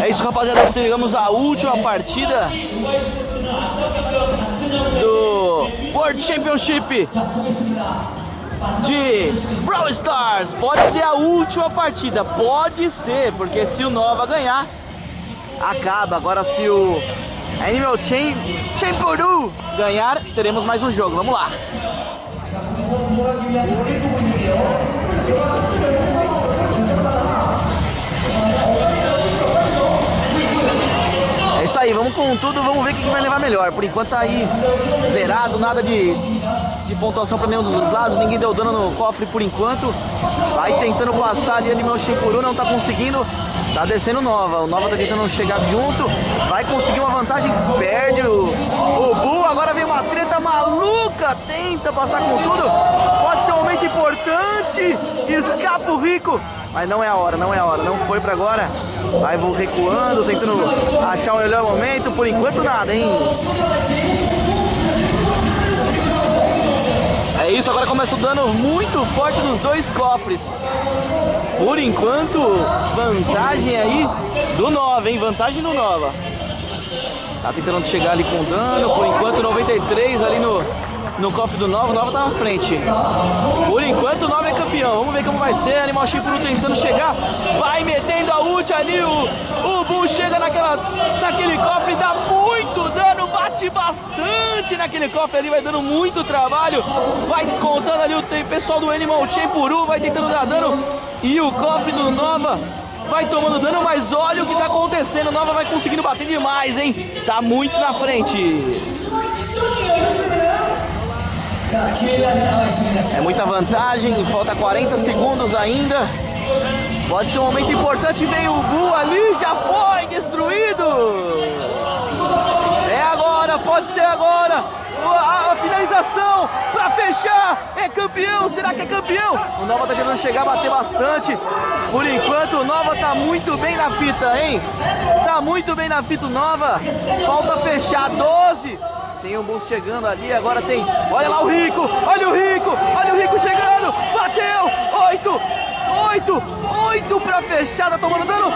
É isso, rapaziada. Chegamos à última partida do World Championship de Brawl Stars. Pode ser a última partida, pode ser, porque se o Nova ganhar, acaba. Agora se o Animal Chain Champuru ganhar, teremos mais um jogo. Vamos lá. Aí, vamos com tudo, vamos ver o que vai levar melhor. Por enquanto tá aí zerado, nada de, de pontuação para nenhum dos lados, ninguém deu dano no cofre por enquanto. Vai tentando passar ali Animal Shinkuru, não tá conseguindo. Tá descendo Nova, o Nova tá tentando chegar junto, vai conseguir uma vantagem, perde o, o Bull, agora vem uma treta maluca, tenta passar com tudo, importante, escapa o Rico, mas não é a hora, não é a hora, não foi pra agora, vai vou recuando, tentando achar o melhor momento, por enquanto nada, hein. É isso, agora começa o dano muito forte dos dois cofres. Por enquanto, vantagem aí do Nova, hein? Vantagem do Nova. Tá tentando chegar ali com dano. Por enquanto, 93 ali no, no cofre do Nova. O Nova tá na frente. Por enquanto, o Nova é campeão. Vamos ver como vai ser. Animal Chifre tentando chegar. Vai metendo a ult ali. O, o Bull chega naquela, naquele cofre. Dá muito dano. Bate bastante naquele cofre ali. Vai dando muito trabalho. Vai descontando ali o pessoal do Animal Champuru. Vai tentando dar dano. E o cofre do Nova vai tomando dano, mas olha o que tá acontecendo. Nova vai conseguindo bater demais, hein? Tá muito na frente. É muita vantagem, falta 40 segundos ainda. Pode ser um momento importante, veio o Gu ali, já foi destruído. É agora, pode ser agora. A, a finalização para fechar. É campeão, será que é campeão? O Nova tá tentando chegar, bater bastante. Por enquanto o Nova tá muito bem na fita, hein? Tá muito bem na fita o Nova. Falta fechar 12. Tem um boost chegando ali, agora tem. Olha lá o Rico, olha o Rico, olha o Rico chegando, bateu, oito, oito, oito pra fechar, tá tomando dano,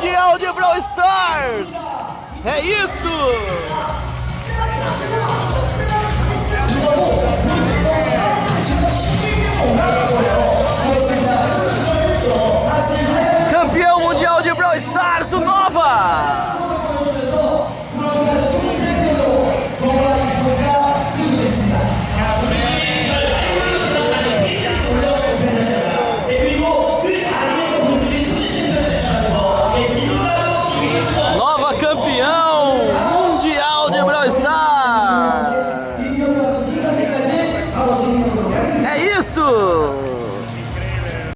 Mundial de Brawl Stars! É isso! Campeão Mundial de Brawl Stars, o Nova!